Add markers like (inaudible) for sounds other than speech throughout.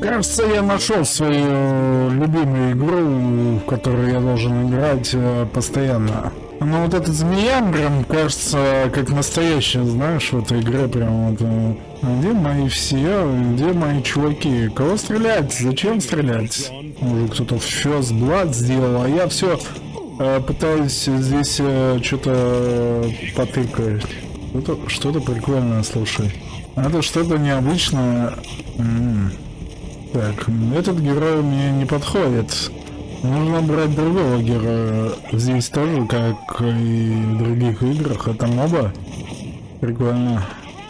Кажется, я нашел свою любимую игру, в которую я должен играть э, постоянно. Но вот этот змея прям кажется как настоящая, знаешь, в этой игре прям вот. э, Где мои все? Где мои чуваки? Кого стрелять? Зачем стрелять? Уже кто-то First Blood сделал, а я все пытаюсь здесь э, что-то потыкать. Что-то что прикольное, слушай. Это что-то необычное. М. Так, этот герой мне не подходит. Нужно брать другого героя. Здесь тоже, как и в других играх, это моба. Прикольно.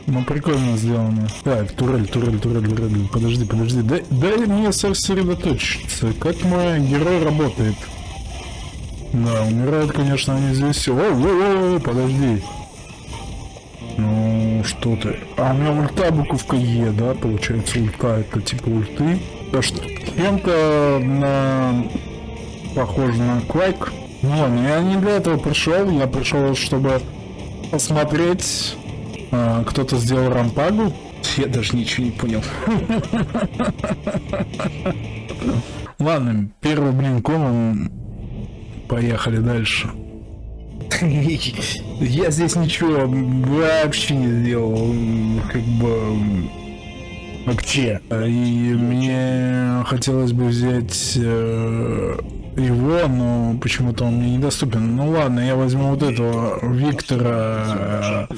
Ну, прикольно сделано. Так, турель, турель, турель, турель. Подожди, подожди. Дай, дай мне сосредоточиться. Как мой герой работает? Да, умирают, конечно, они здесь. О, о, о, подожди. Ну, что ты? А у меня ульта буковка Е, да, получается ульта, это типа ульты. Да что, чем-то на... похоже на Квайк. Ну ладно, я не для этого пришел, я пришел, чтобы посмотреть. А, Кто-то сделал рампагу. Я даже ничего не понял. (laughs) Ладно, первый блин комом. Поехали дальше. (laughs) Я здесь ничего вообще не сделал, как бы вообще. И мне хотелось бы взять э, его, но почему-то он мне недоступен. Ну ладно, я возьму вот этого Виктора.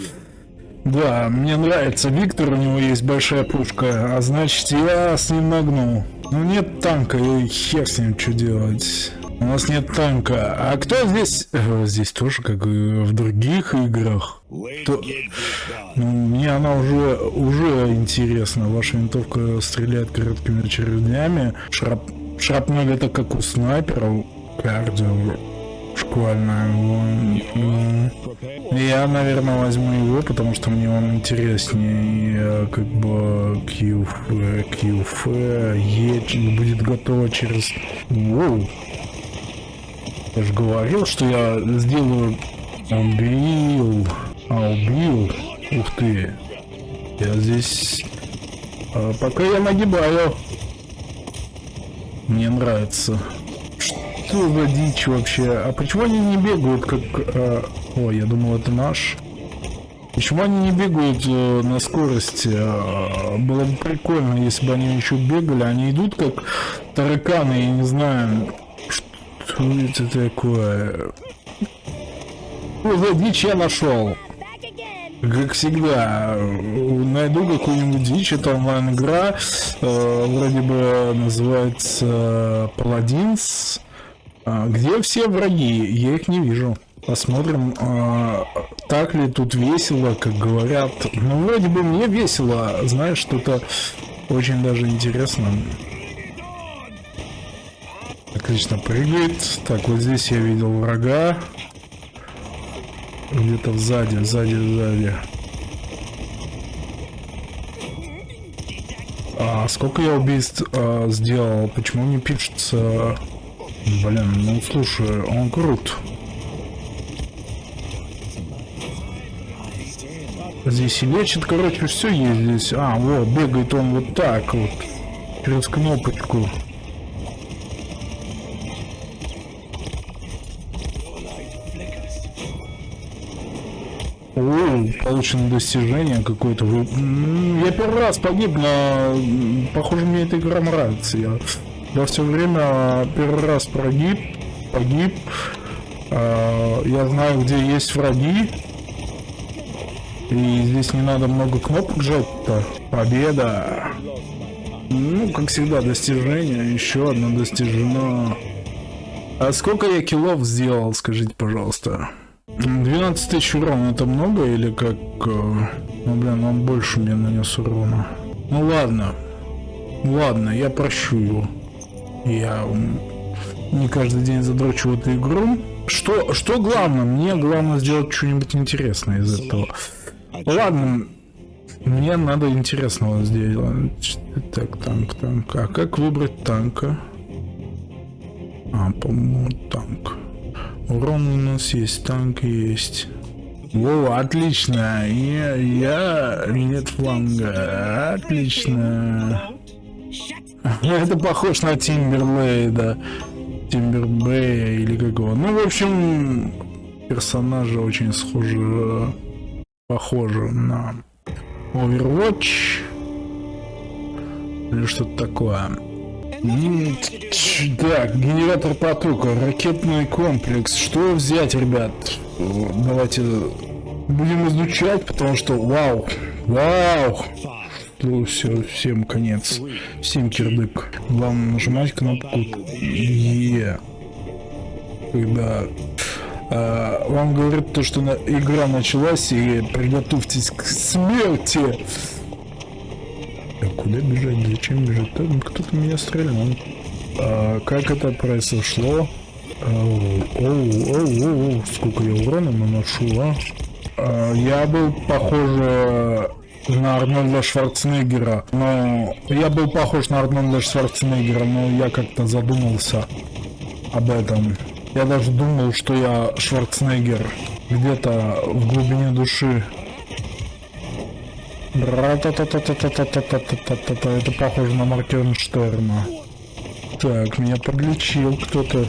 Да, мне нравится Виктор, у него есть большая пушка, а значит я с ним нагну. Ну нет танка, и хер с ним что делать. У нас нет танка. А кто здесь? Э, Здесь тоже, как и в других играх. Кто- Ну, мне она уже, уже интересна. Ваша винтовка стреляет короткими очередями. Шрап... Шрапнель это как у снайперов. Кардио. Шквальная. М, Я, наверное, возьму его, потому что мне он интереснее. И, э, как бы QF, QF, Е будет готово через... Воу. Я же говорил, что я сделаю... Убил. А, убил. Ух ты. Я здесь... а, пока я нагибаю. Мне нравится. Что за дичь вообще? А почему они не бегают как... а, Ой, я думал это наш. Почему они не бегают э, на скорости? А, Было бы прикольно, если бы они еще бегали. Они идут как тараканы, я не знаю. Что это такое? Что за дичь я нашел? Как всегда, э, найду какую-нибудь дичь, это онлайн-игра, э, вроде бы называется Paladins, а, где все враги, я их не вижу. Посмотрим, а, так ли тут весело, как говорят. Ну, вроде бы мне весело, знаешь, что-то очень даже интересно. Отлично прыгает. Так, вот здесь я видел врага. Где-то сзади, сзади, сзади. А сколько я убийств а, сделал? Почему не пишется? Блин, ну слушай, он крут. Здесь и лечит, короче, все есть здесь. А, вот, бегает он вот так вот. Через кнопочку. Получено достижение какое-то. Я первый раз погиб, но похоже мне эта игра нравится. Я, я все время первый раз прогиб, погиб. А, Я знаю, где есть враги. И здесь не надо много кнопок жать-то. Победа. Ну, как всегда, достижение. Еще одно достижено. А сколько я киллов сделал, скажите, пожалуйста? 12 тысяч урона это много или как... э, Ну, блин, он больше мне нанес урона. Ну ладно. Ладно, я прощу его. Я не каждый день задрочу в эту игру. Что, что главное? Мне главное сделать что-нибудь интересное из этого. Ладно, мне надо интересного сделать. Так, танк, танк. А как выбрать танка? А, по-моему, танк. Урон у нас есть, танк есть. О, отлично. Я, я нет фланга. Отлично. (laughs) Это похож на Тимберлейда. Тимбербэя или какого. Ну, в общем, персонажи очень схожи, похожи на Overwatch или что-то такое. Так, генератор потока, ракетный комплекс. Что взять, ребят? Давайте будем изучать, потому что вау, вау. Ну, все, всем конец. Всем кирдык. Главное нажимать кнопку Е. Когда а, вам говорят то, что игра началась и приготовьтесь к смерти. А куда бежать? Зачем бежать? Кто-то меня стрелял. А, как это произошло? Оу, оу, оу, оу, сколько я урона наношу, а? а я был, похоже, на Арнольда Шварценеггера. Но я был похож на Арнольда Шварценеггера, но я как-то задумался об этом. Я даже думал, что я Шварценеггер где-то в глубине души. Это похоже на Маркенштерна. Так, меня подлечил кто-то.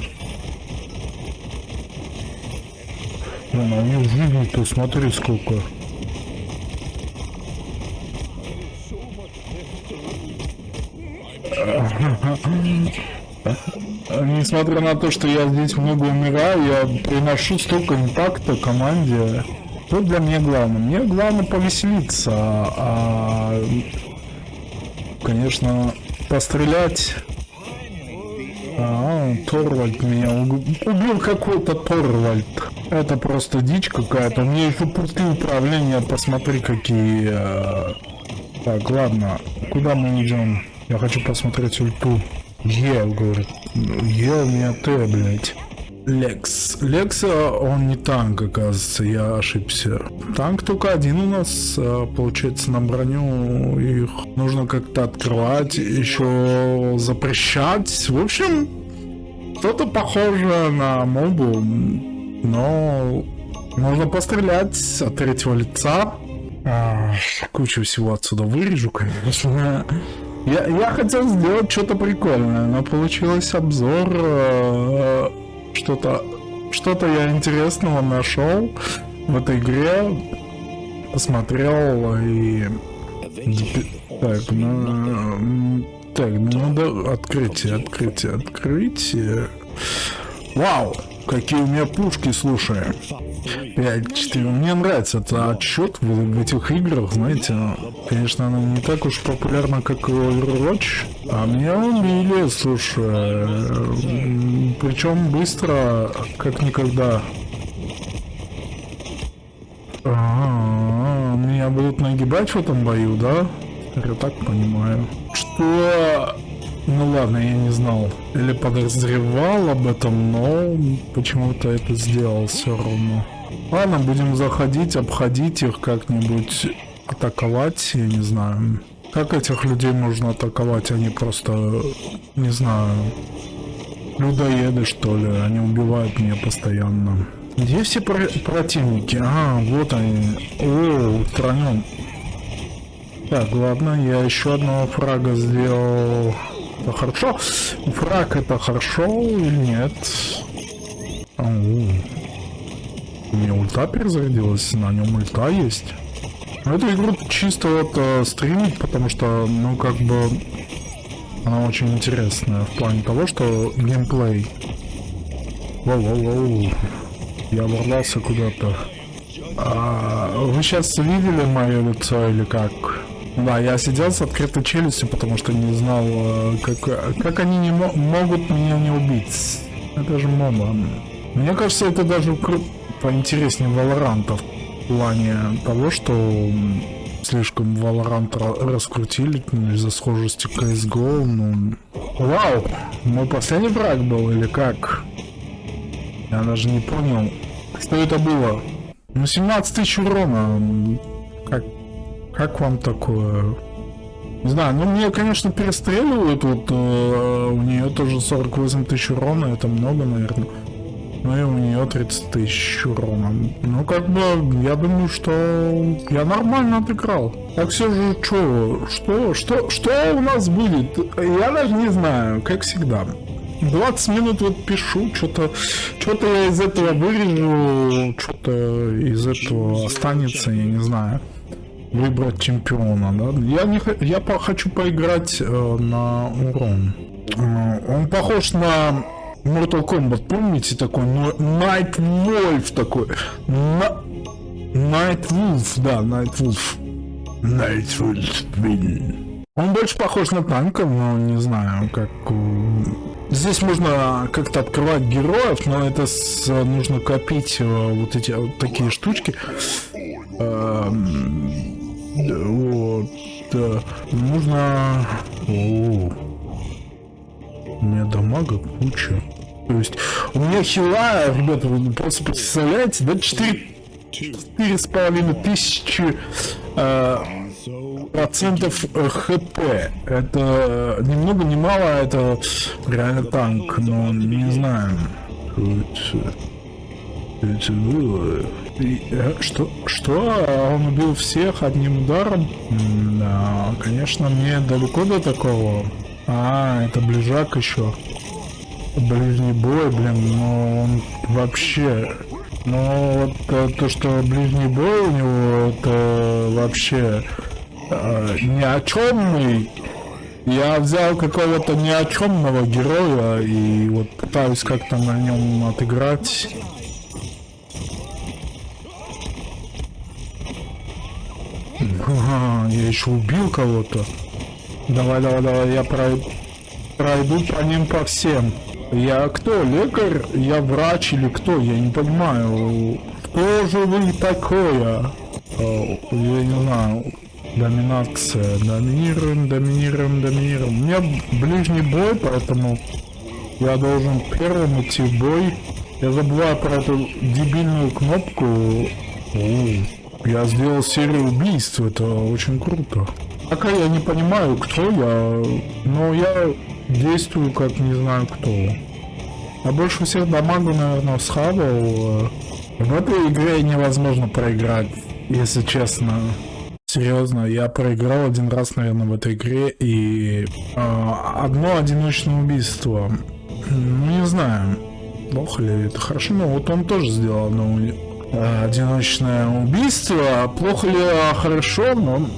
Блин, а у него жизни-то смотри сколько. Несмотря на то, что я здесь много умираю, я приношу столько импакта команде. Что для меня главное? Мне главное повеселиться, а, конечно, пострелять. А, Торвальд меня убил какой-то Торвальд. Это просто дичь какая-то. У меня еще пульты управления, посмотри какие. А. Так, ладно, куда мы идем? Я хочу посмотреть ульту. Е, говорит. Е меня Т, блядь. Лекс. Лекса, он не танк, оказывается, я ошибся. Танк только один у нас, а, получается, на броню. Их нужно как-то открывать, еще запрещать. В общем, что-то похоже на мобу, но можно пострелять от третьего лица. А, кучу всего отсюда вырежу, конечно. Я, я хотел сделать что-то прикольное, но получилось обзор. Что-то что-то я интересного нашел в этой игре. Посмотрел и... Так, ну... Так, надо открытие, открытие, открытие. Вау! Какие у меня пушки, слушай. 5-4. Мне нравится это отчет в, в этих играх, знаете. Конечно, она не так уж популярна, как Overwatch. А меня убили, слушай. Причем быстро, как никогда. А -а -а, меня будут нагибать в этом бою, да? Я так понимаю. Что ну ладно, я не знал. Или подозревал об этом, но почему-то это сделал все равно. Ладно, будем заходить, обходить их как-нибудь, атаковать, я не знаю. Как этих людей можно атаковать? Они просто, не знаю, людоеды что ли, они убивают меня постоянно. Где все про противники? А, вот они. О, устранен. Так, ладно, я еще одного фрага сделал. Это хорошо? Фраг это хорошо или нет? Ау. Меня ульта перезарядилась, на нем ульта есть. Но эту игру чисто вот э, стримить, потому что, ну, как бы, она очень интересная в плане того, что геймплей. Воу-воу-воу. Я ворвался куда-то. А, вы сейчас видели мое лицо или как? Да, я сидел с открытой челюстью, потому что не знал, э, как, как они не могут меня не убить. Это же моба. Мне кажется, это даже поинтереснее Валоранта в плане того, что слишком Valorant раскрутили ну, из-за схожести CSGO. Ну... Вау! Мой последний брак был или как? Я даже не понял, что это было. Ну, 17 тысяч урона. Как, как вам такое? Не знаю, ну мне, конечно, перестреливают, вот э, у нее тоже 48 тысяч урона, это много, наверное. Ну и у нее 30 тысяч урона. Ну как бы, я думаю, что я нормально отыграл. Так все же, что, что, что, что у нас будет? Я даже не знаю, как всегда. 20 минут вот пишу, что-то что-то я из этого вырежу, что-то из этого останется, я не знаю. Выбрать чемпиона, да? Я не я по хочу поиграть э, на урон. Э, он похож на Mortal Kombat, помните такой? Night Wolf такой. Night Wolf, да, Night Wolf. Night Wolf. Он больше похож на танка, но не знаю, как Здесь можно как-то открывать героев, но это с, нужно копить э, вот эти вот такие штучки. Эм, вот. Да. Нужно... О, у меня дамага куча. То есть у меня хила, ребята, вы просто представляете, да, 4 четыре с половиной тысячи э, процентов э, хп. Это ни много ни мало, это реально танк, но не знаю. Было. Э, что? Что? Он убил всех одним ударом? Да, конечно, мне далеко до такого. А, это ближак еще. Ближний бой, блин, но он вообще но вот э, то, что ближний бой у него, это вообще э, ни о чемный. Я взял какого-то ни о чемного героя и вот пытаюсь как-то на нем отыграть. Ага, я еще убил кого-то. Давай, давай, давай, я пройду по ним по всем. Я кто? Лекарь? Я врач или кто? Я не понимаю. Что же вы такое? Я не знаю. Доминация. Доминируем, доминируем, доминируем. У меня ближний бой, поэтому я должен первым идти в бой. Я забываю про эту дебильную кнопку. Я сделал серию убийств, это очень круто. Пока я не понимаю, кто я, но я действую как не знаю кто. А больше всех дамагу, наверное, схавал. В этой игре невозможно проиграть, если честно. Серьезно, я проиграл один раз, наверное, в этой игре, и э, одно одиночное убийство. Ну, не знаю, плохо ли это хорошо, но вот он тоже сделал одно э, одиночное убийство. Плохо ли а хорошо, но...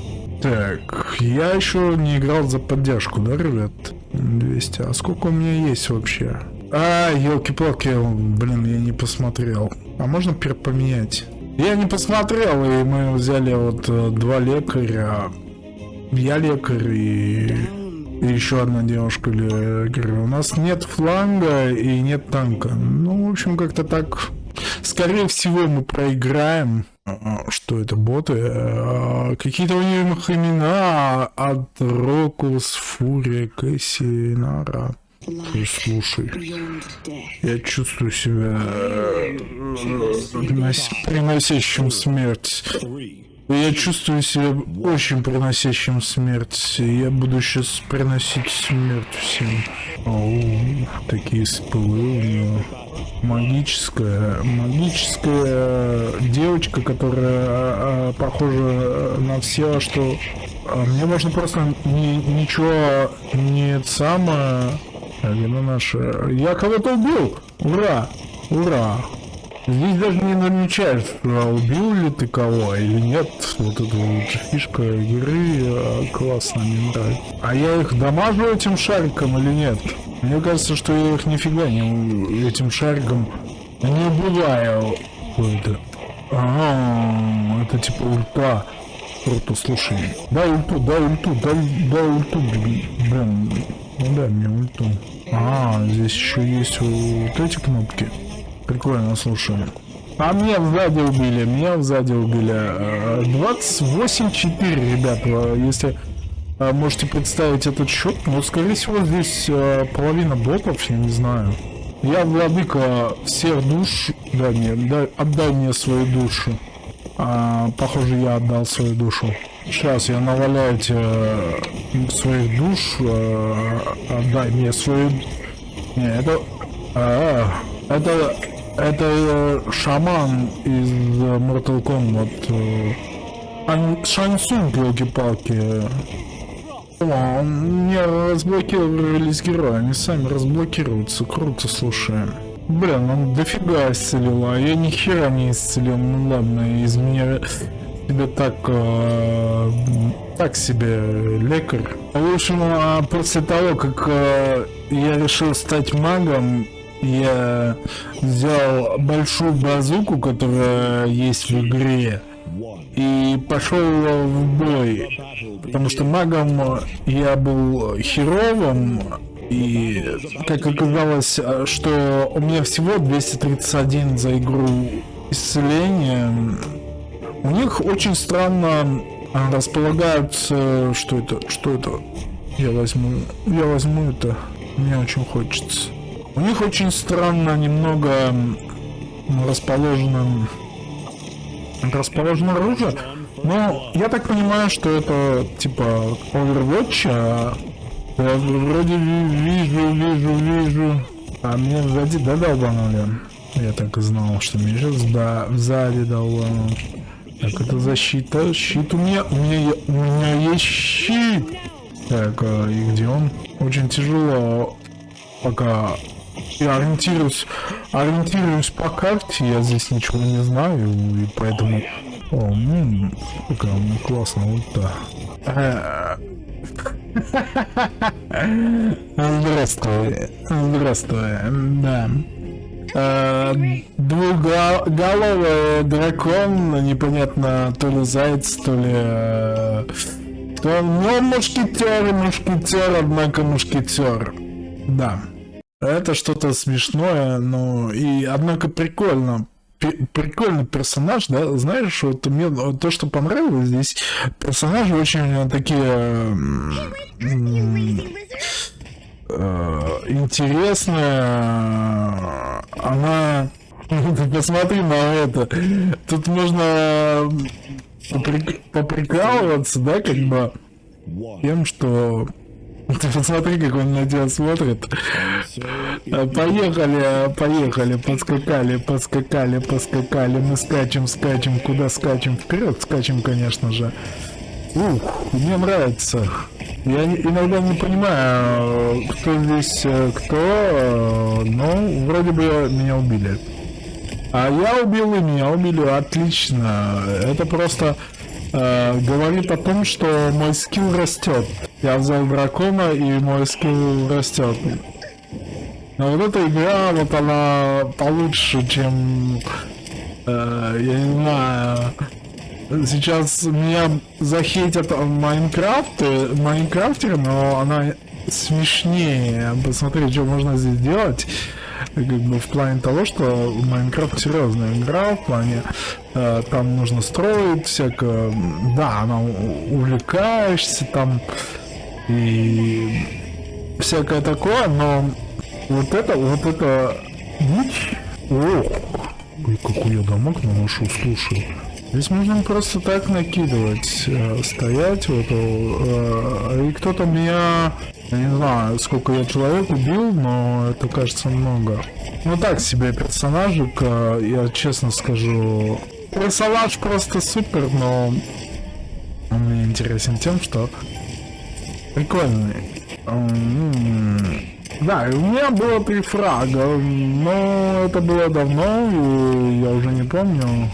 Так, я еще не играл за поддержку, да, ребят? 200. А сколько у меня есть вообще? А, елки-палки, блин, я не посмотрел. А можно поменять? Я не посмотрел, и мы взяли вот э, два лекаря. Я лекарь и, и еще одна девушка лекарь. У нас нет фланга и нет танка. Ну, в общем, как-то так. Скорее всего, мы проиграем. А, что это, боты? А, какие-то у них имена от Рокус, Фурия, Кэсси, Нара. Слушай, я чувствую себя э, приносящим смерть. Я чувствую себя очень приносящим смерть. Я буду сейчас приносить смерть всем. Оу, такие спылы. Магическая, магическая девочка, которая а, похожа на все, что а, мне можно просто ни, ничего не самое Вина наша. Я кого-то убил! Ура! Ура! Здесь даже не намечаешь, убил ли ты кого или нет. Вот эта вот фишка игры а, классно, мне нравится. А я их дамажу этим шариком или нет? Мне кажется, что я их нифига не этим шариком не убиваю. Это. Ага, это типа ульта. Круто, слушай. Дай ульту, дай ульту, дай, дай ульту, блин. Ну дай мне ульту. А, здесь еще есть вот эти кнопки. Прикольно, слушай. А меня сзади убили, меня сзади убили. 28-4, ребят, если а, можете представить этот счет, но скорее всего здесь а, половина ботов, я не знаю. Я владыка всех душ, да, не, дай, отдай мне свою душу. А, похоже, я отдал свою душу. Сейчас я наваляю тебе э, своих душ. Э, отдай мне свою... Не, это... А, это... Это э, шаман из э, Mortal Kombat. э, Ан- Шансунг, елки-палки. О, мне разблокировались герои, они сами разблокируются. Круто, слушай. Блин, он дофига исцелил, а я ни хера не исцелил. Ну ладно, из меня тебе так... э, так себе лекарь. В общем, а после того, как э, я решил стать магом, я взял большую базуку, которая есть в игре, и пошел в бой. Потому что магом я был херовым, и как оказалось, что у меня всего 231 за игру исцеления. У них очень странно располагаются... Что это? Что это? Я возьму... Я возьму это. Мне очень хочется. У них очень странно немного расположено... Расположено оружие. Но я так понимаю, что это типа Overwatch, а я вроде ви- вижу, вижу, вижу. А мне сзади да долбанули. Я так и знал, что меня сейчас да, сзади долбанул. Так, это защита. Щит у меня. У меня, у меня есть щит. Так, а, и где он? Очень тяжело. Пока я ориентируюсь, ориентируюсь по карте, я здесь ничего не знаю, и поэтому... О, м, какая у меня классная ульта. Э, Здравствуй, здравствуй, да. Э, Двухголовый дракон, непонятно, то ли заяц, то ли... э, То, ну, мушкетер, мушкетер, однако мушкетер. Да. Это что-то смешное, но и однако прикольно. Прикольный персонаж, да, знаешь, вот мне то, что понравилось здесь, персонажи очень такие м, м, э, интересная. Она... (laughs) Посмотри на это. Тут можно поприк- поприкалываться, да, как бы тем, что... Ты посмотри, как он на тебя смотрит. Э, Поехали, поехали, подскакали, подскакали, поскакали. Мы скачем, скачем. Куда скачем? Вперед скачем, конечно же. Ух, мне нравится. Я иногда не понимаю, кто здесь э, кто, э, но вроде бы меня убили. А я убил и меня убили, отлично. Это просто э, говорит о том, что мой скилл растет. Я взял дракона и мой скилл растет. Но вот эта игра, вот она получше, чем, э, я не знаю, сейчас меня захейтят в Майнкрафте, Майнкрафтеры, но она смешнее. Посмотри, что можно здесь делать. Как бы в плане того, что Майнкрафт серьезная игра, в плане э, там нужно строить всякое. Да, она увлекаешься там и всякое такое, но вот это, вот это дичь. Ох, ой, какой я дамаг наношу, слушай. Здесь можно просто так накидывать, э, стоять вот, э, и кто-то меня, я не знаю, сколько я человек убил, но это кажется много. Ну так себе персонажик, э, я честно скажу. Персонаж просто супер, но он мне интересен тем, что прикольный. Да, у меня было три фрага, но это было давно, и я уже не помню.